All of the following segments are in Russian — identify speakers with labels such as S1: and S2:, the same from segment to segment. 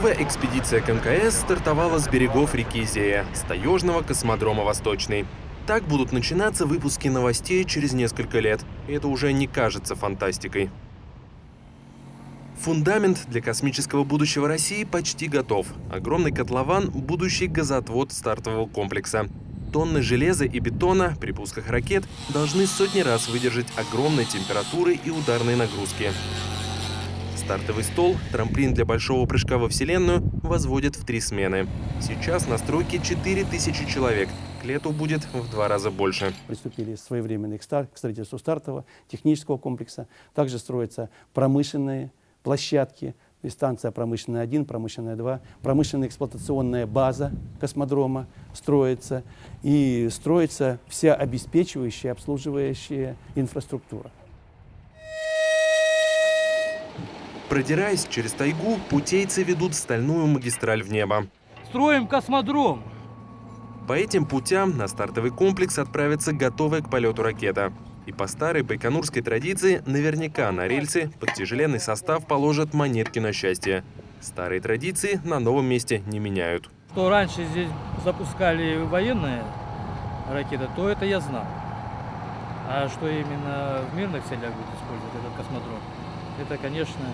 S1: Новая экспедиция к МКС стартовала с берегов реки Зея, с таежного космодрома «Восточный». Так будут начинаться выпуски новостей через несколько лет, и это уже не кажется фантастикой. Фундамент для космического будущего России почти готов. Огромный котлован – будущий газоотвод стартового комплекса. Тонны железа и бетона при пусках ракет должны сотни раз выдержать огромные температуры и ударные нагрузки. Стартовый стол, трамплин для большого прыжка во Вселенную, возводят в три смены. Сейчас на стройке 4000 человек. К лету будет в два раза больше.
S2: Приступили своевременно к, стар к строительству стартового технического комплекса. Также строятся промышленные площадки, и станция промышленная 1, промышленная 2, промышленная эксплуатационная база космодрома строится, и строится вся обеспечивающая, обслуживающая инфраструктура.
S1: Продираясь через тайгу, путейцы ведут стальную магистраль в небо.
S3: Строим космодром.
S1: По этим путям на стартовый комплекс отправится готовая к полету ракета. И по старой байконурской традиции наверняка на рельсы под тяжеленный состав положат монетки на счастье. Старые традиции на новом месте не меняют.
S3: Что раньше здесь запускали военные ракеты, то это я знал. А что именно в мирных целях будет использовать этот космодром, это, конечно,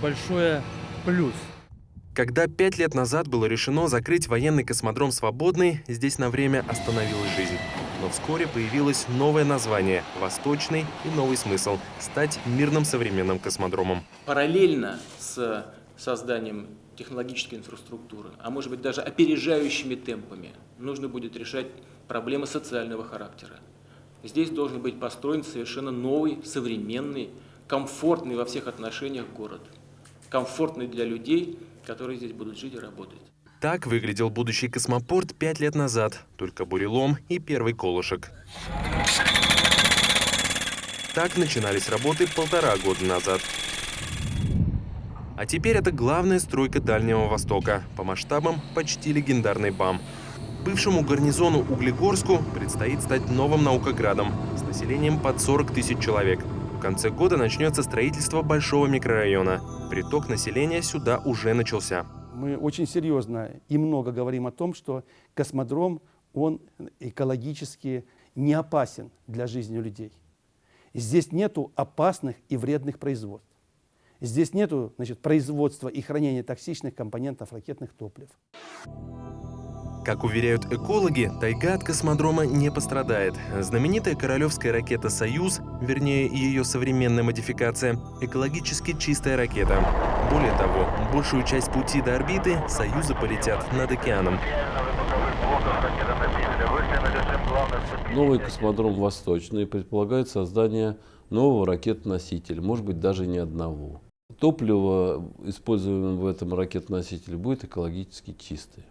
S3: большой плюс.
S1: Когда пять лет назад было решено закрыть военный космодром «Свободный», здесь на время остановилась жизнь. Но вскоре появилось новое название – «Восточный» и новый смысл – стать мирным современным космодромом.
S4: Параллельно с созданием технологической инфраструктуры, а может быть даже опережающими темпами, нужно будет решать проблемы социального характера. Здесь должен быть построен совершенно новый, современный, комфортный во всех отношениях город. Комфортный для людей – которые здесь будут жить и работать.
S1: Так выглядел будущий космопорт пять лет назад. Только бурелом и первый колышек. Так начинались работы полтора года назад. А теперь это главная стройка Дальнего Востока. По масштабам почти легендарный БАМ. Бывшему гарнизону Углегорску предстоит стать новым наукоградом с населением под 40 тысяч человек. Конце года начнется строительство большого микрорайона приток населения сюда уже начался.
S2: Мы очень серьезно и много говорим о том, что космодром, он экологически не опасен для жизни людей. Здесь нету опасных и вредных производств. Здесь нету производства и хранения токсичных компонентов ракетных топлив.
S1: Как уверяют экологи, тайга от космодрома не пострадает. Знаменитая королевская ракета «Союз», вернее ее современная модификация, экологически чистая ракета. Более того, большую часть пути до орбиты «Союзы» полетят над океаном.
S5: Новый космодром «Восточный» предполагает создание нового ракет-носителя, может быть, даже не одного. Топливо, используемое в этом ракет-носителе, будет экологически чистое.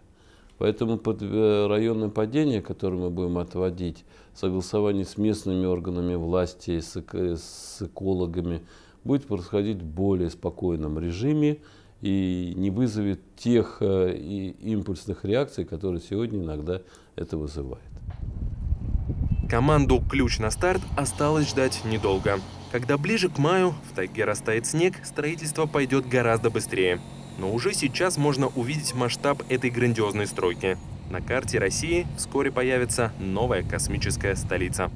S5: Поэтому под э, районное падение, которое мы будем отводить, согласование с местными органами власти, с, с экологами, будет происходить в более спокойном режиме и не вызовет тех э, импульсных реакций, которые сегодня иногда это вызывает.
S1: Команду «Ключ на старт» осталось ждать недолго. Когда ближе к маю в тайге растает снег, строительство пойдет гораздо быстрее. Но уже сейчас можно увидеть масштаб этой грандиозной стройки. На карте России вскоре появится новая космическая столица.